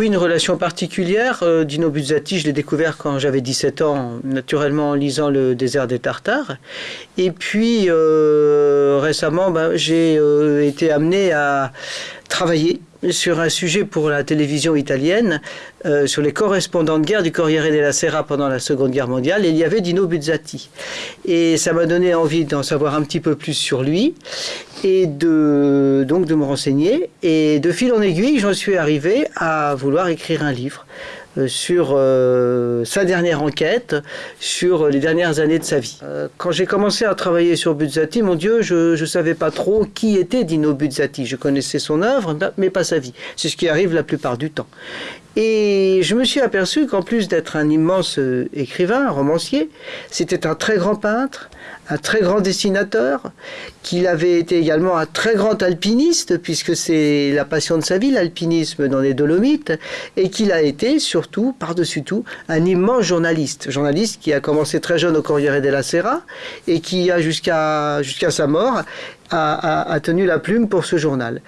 une relation particulière. Euh, Dino Buzzati, je l'ai découvert quand j'avais 17 ans, naturellement en lisant Le désert des Tartares. Et puis euh, récemment, ben, j'ai été amené à travailler sur un sujet pour la télévision italienne, euh, sur les correspondants de guerre du Corriere della Sera pendant la Seconde Guerre mondiale, il y avait Dino Buzzati. Et ça m'a donné envie d'en savoir un petit peu plus sur lui, et de, donc de me renseigner. Et de fil en aiguille, j'en suis arrivé à vouloir écrire un livre. Euh, sur euh, sa dernière enquête, sur les dernières années de sa vie. Euh, quand j'ai commencé à travailler sur Buzzati, mon Dieu, je ne savais pas trop qui était Dino Buzzati. Je connaissais son œuvre, mais pas sa vie. C'est ce qui arrive la plupart du temps. Et je me suis aperçu qu'en plus d'être un immense écrivain, un romancier, c'était un très grand peintre, un très grand dessinateur, qu'il avait été également un très grand alpiniste, puisque c'est la passion de sa vie, l'alpinisme dans les Dolomites, et qu'il a été surtout, par-dessus tout, un immense journaliste. Journaliste qui a commencé très jeune au Corriere della Sera, et qui a jusqu'à sa mort a, tenu la plume pour ce journal.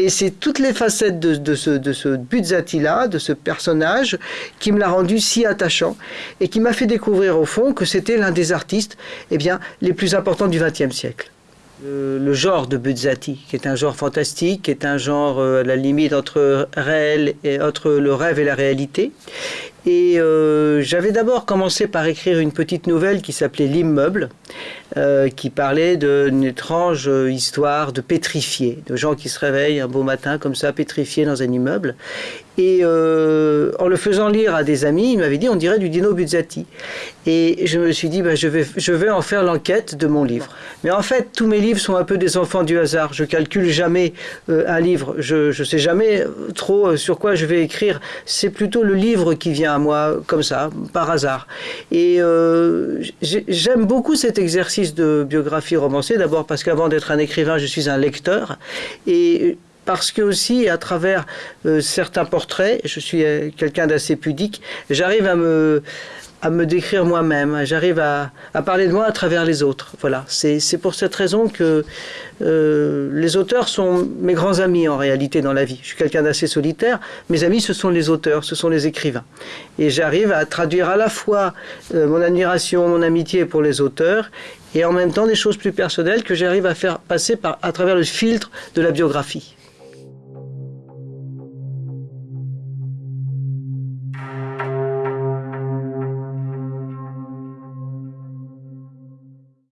Et c'est toutes les facettes de, ce, de ce Buzzati-là, de ce personnage, qui me l'a rendu si attachant et qui m'a fait découvrir au fond que c'était l'un des artistes eh bien, les plus importants du XXe siècle. Le, genre de Buzzati, qui est un genre fantastique, qui est un genre euh, à la limite entre, réel et, entre le rêve et la réalité, et euh, j'avais d'abord commencé par écrire une petite nouvelle qui s'appelait L'immeuble, euh, qui parlait d'une étrange histoire de pétrifiés, de gens qui se réveillent un beau matin comme ça, pétrifiés dans un immeuble. Et euh, en le faisant lire à des amis, il m'avait dit on dirait du Dino Buzzati. Et je me suis dit bah, je, vais, je vais en faire l'enquête de mon livre. Mais en fait, tous mes livres sont un peu des enfants du hasard. Je calcule jamais un livre. Je ne sais jamais trop sur quoi je vais écrire. C'est plutôt le livre qui vient à moi comme ça, par hasard. Et euh, j'aime beaucoup cet exercice de biographie romancée, d'abord parce qu'avant d'être un écrivain, je suis un lecteur. Et parce que aussi, à travers euh, certains portraits, je suis euh, quelqu'un d'assez pudique, j'arrive à me à me décrire moi-même, j'arrive à, parler de moi à travers les autres. Voilà, c'est pour cette raison que euh, les auteurs sont mes grands amis en réalité dans la vie. Je suis quelqu'un d'assez solitaire, mes amis ce sont les auteurs, ce sont les écrivains. Et j'arrive à traduire à la fois euh, mon admiration, mon amitié pour les auteurs et en même temps des choses plus personnelles que j'arrive à faire passer à travers le filtre de la biographie.